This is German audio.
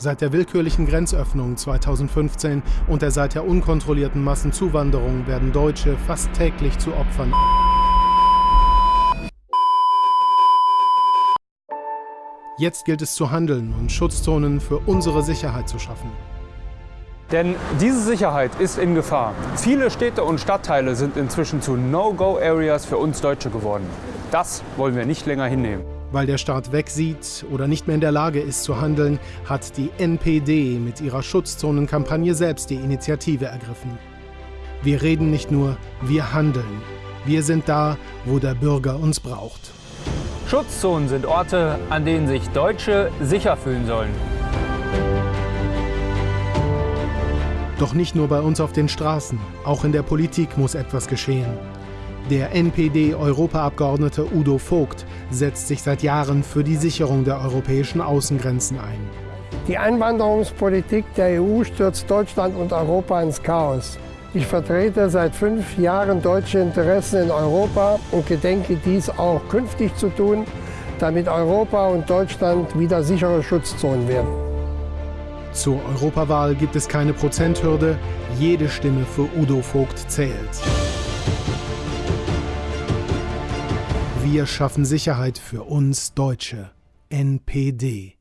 Seit der willkürlichen Grenzöffnung 2015 und der seither unkontrollierten Massenzuwanderung werden Deutsche fast täglich zu Opfern. Jetzt gilt es zu handeln und Schutzzonen für unsere Sicherheit zu schaffen. Denn diese Sicherheit ist in Gefahr. Viele Städte und Stadtteile sind inzwischen zu No-Go-Areas für uns Deutsche geworden. Das wollen wir nicht länger hinnehmen. Weil der Staat wegsieht oder nicht mehr in der Lage ist zu handeln, hat die NPD mit ihrer Schutzzonenkampagne selbst die Initiative ergriffen. Wir reden nicht nur, wir handeln. Wir sind da, wo der Bürger uns braucht. Schutzzonen sind Orte, an denen sich Deutsche sicher fühlen sollen. Doch nicht nur bei uns auf den Straßen, auch in der Politik muss etwas geschehen. Der NPD-Europaabgeordnete Udo Vogt setzt sich seit Jahren für die Sicherung der europäischen Außengrenzen ein. Die Einwanderungspolitik der EU stürzt Deutschland und Europa ins Chaos. Ich vertrete seit fünf Jahren deutsche Interessen in Europa und gedenke dies auch künftig zu tun, damit Europa und Deutschland wieder sichere Schutzzonen werden. Zur Europawahl gibt es keine Prozenthürde. Jede Stimme für Udo Vogt zählt. Wir schaffen Sicherheit für uns Deutsche. NPD